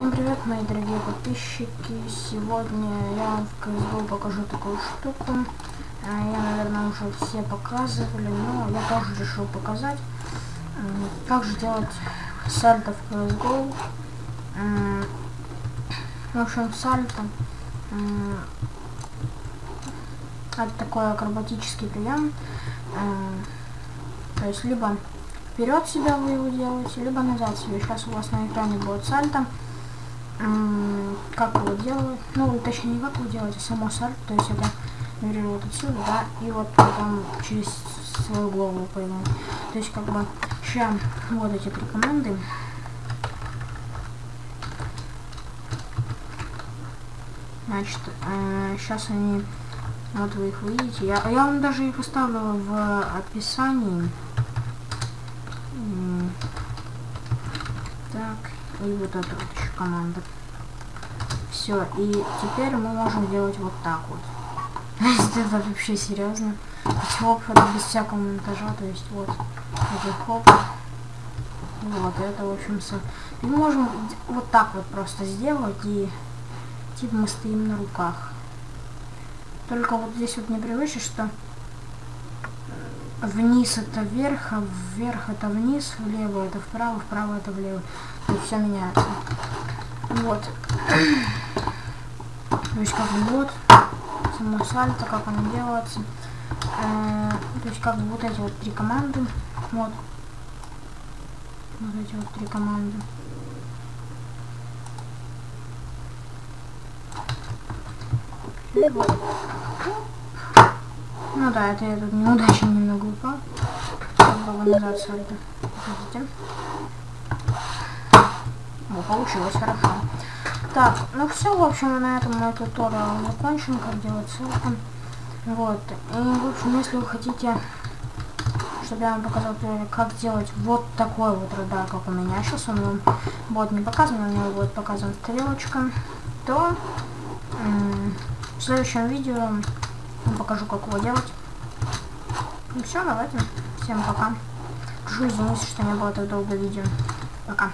Всем привет, мои дорогие подписчики! Сегодня я в CSGO покажу такую штуку. А, Я, наверное, уже все показывали, но я тоже решил показать. М, Как же делать сальто в CSGO. М, В общем, сальто это такой акробатический прием. То есть либо вперед себя вы его делаете, либо назад себе. Сейчас у вас на экране будет сальто. Как его делают? Ну, точнее, не как его делать, а само сальто. То есть это, например, вот отсюда, да, и вот потом через свою голову пойму. То есть как бы сейчас вот эти три команды. Значит, сейчас они, вот вы их видите. Я, я вам даже их оставлю в описании. М, Так, и вот вот еще команда. Все, и теперь мы можем делать вот так вот. Это вообще серьезно. Хоп, это без всякого монтажа, то есть вот. Это хоп. Вот, это, в общем, со... И можем вот так вот просто сделать, и типа мы стоим на руках. Только вот здесь вот непривычно, что вниз это вверх, а вверх это вниз, влево это вправо, вправо это влево. Есть все меняется. Вот. То есть как вот само сальто, как оно делается. Э, то есть как вот эти вот три команды. Вот. Вот эти вот три команды. И вот. Ну да, это я тут неудачно немного упал. Попробую назад сальто. Подождите. О, получилось хорошо. Так, ну все, в общем, на этом мой туториал закончен, как делать ссылку. Вот. И, в общем, если вы хотите, чтобы я вам показал, как делать вот такой вот радар, как у меня сейчас, он вам будет не показан, у него будет показана стрелочка, то в следующем видео я покажу, как его делать. Ну все, давайте. Всем пока. Прошу извините, что не было так долго видео. Пока.